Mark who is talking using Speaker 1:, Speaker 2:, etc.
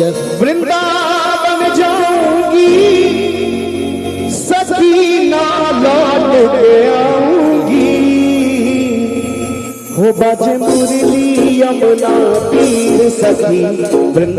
Speaker 1: वृंदावन जाऊँगी सखी ना लौट के आऊँगी। हो बज मुरली यमुना पीर सखी